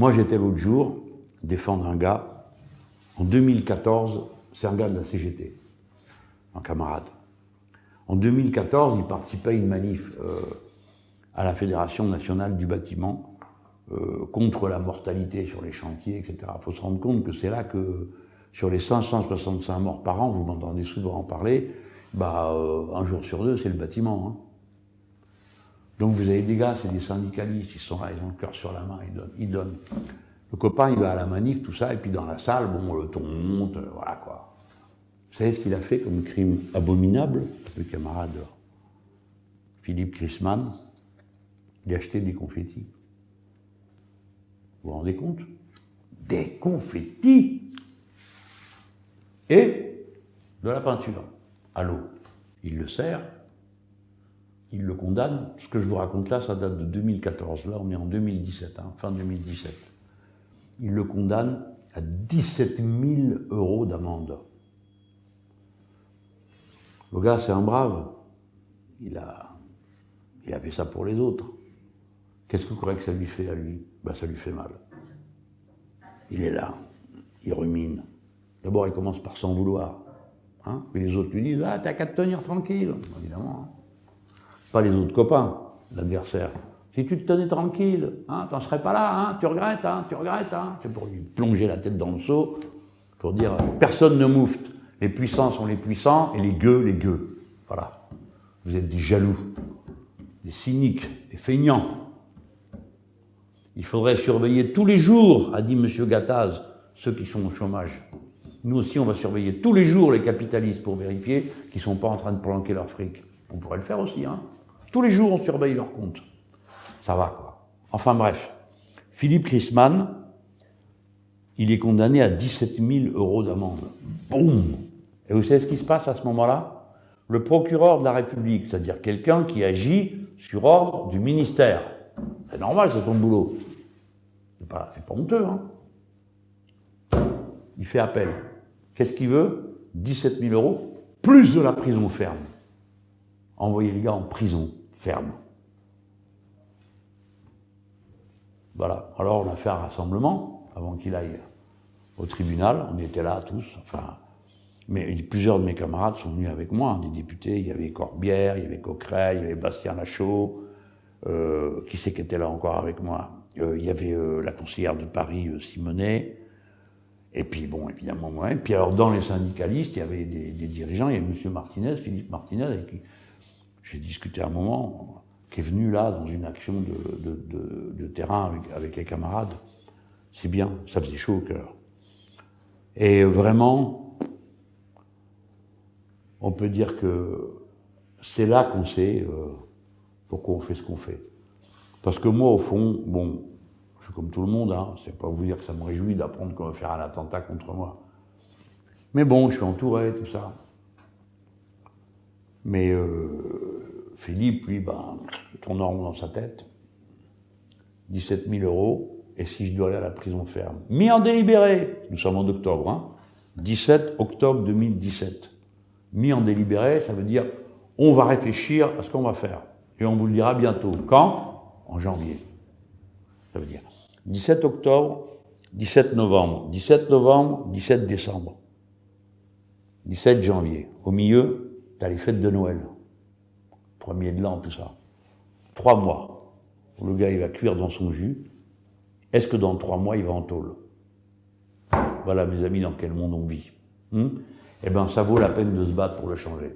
Moi, j'étais l'autre jour défendre un gars. En 2014, c'est un gars de la CGT, un camarade. En 2014, il participait à une manif euh, à la Fédération nationale du bâtiment euh, contre la mortalité sur les chantiers, etc. Il faut se rendre compte que c'est là que, sur les 565 morts par an, vous m'entendez souvent en parler, bah, euh, un jour sur deux, c'est le bâtiment. Hein. Donc vous avez des gars, c'est des syndicalistes, ils sont là, ils ont le cœur sur la main, ils donnent, ils donnent. Le copain, il va à la manif, tout ça, et puis dans la salle, bon, le ton monte, euh, voilà quoi. Vous savez ce qu'il a fait comme crime abominable, le camarade Philippe Chrisman Il a acheté des confettis. Vous vous rendez compte? Des confettis Et de la peinture à l'eau. Il le sert, il le condamne. Ce que je vous raconte là, ça date de 2014. Là, on est en 2017, hein, fin 2017. Il le condamne à 17 000 euros d'amende. Le gars, c'est un brave. Il a, il fait ça pour les autres. Qu'est-ce que vous croyez que ça lui fait à lui? Ben, Ça lui fait mal. Il est là, il rumine. D'abord, il commence par s'en vouloir. Hein? Mais les autres lui disent Ah, t'as qu'à te tenir tranquille. Évidemment. Pas les autres copains, l'adversaire. Si tu te tenais tranquille, hein, t'en serais pas là, hein, tu regrettes, hein, tu regrettes. Hein. C'est pour lui plonger la tête dans le seau, pour dire personne ne moufte. Les puissants sont les puissants et les gueux, les gueux. Voilà. Vous êtes des jaloux, des cyniques, des feignants. Il faudrait surveiller tous les jours, a dit M. Gattaz, ceux qui sont au chômage. Nous aussi, on va surveiller tous les jours les capitalistes pour vérifier qu'ils ne sont pas en train de planquer leur fric. On pourrait le faire aussi, hein. Tous les jours, on surveille leur compte. Ça va, quoi. Enfin bref, Philippe Chrisman, il est condamné à 17 000 euros d'amende. Boum Et vous savez ce qui se passe à ce moment-là? Le procureur de la République, c'est-à-dire quelqu'un qui agit sur ordre du ministère. C'est normal, c'est son boulot. C'est pas, pas honteux, hein Il fait appel. Qu'est-ce qu'il veut? 17 000 euros, plus de la prison ferme. Envoyer les gars en prison ferme. Voilà. Alors on a fait un rassemblement avant qu'il aille au tribunal. On était là tous. Enfin, mais plusieurs de mes camarades sont venus avec moi, des députés. Il y avait Corbière, il y avait Coquerel, il y avait Bastien Lachaud. Euh, qui c'est qui était là encore avec moi euh, Il y avait euh, la conseillère de Paris, Simonet. Et puis, bon, évidemment, moi. Et puis, alors, dans les syndicalistes, il y avait des, dirigeants. Il y avait M. Martinez, Philippe Martinez, j'ai discuté un moment, qui est venu là dans une action de, terrain avec, les camarades. C'est bien, ça faisait chaud au cœur. Et vraiment, on peut dire que c'est là qu'on sait euh, pourquoi on fait ce qu'on fait. Parce que moi, au fond, bon, je suis comme tout le monde, hein, c'est pas vous dire que ça me réjouit d'apprendre qu'on va faire un attentat contre moi. Mais bon, je suis entouré, tout ça. Mais euh, Philippe, lui, ben, tourne rond dans sa tête. 17 000 euros, et si je dois aller à la prison ferme Mis en délibéré, nous sommes en octobre, hein, 17 octobre 2017. Mis en délibéré, ça veut dire on va réfléchir à ce qu'on va faire. Et on vous le dira bientôt. Quand? En janvier. Ça veut dire 17 octobre, 17 novembre, 17 novembre, 17 décembre, 17 janvier. Au milieu, T'as les fêtes de Noël, premier de l'an, tout ça. Trois mois, le gars il va cuire dans son jus. Est-ce que dans trois mois il va en tôle? Voilà mes amis dans quel monde on vit. Hmm? Eh bien ça vaut la peine de se battre pour le changer.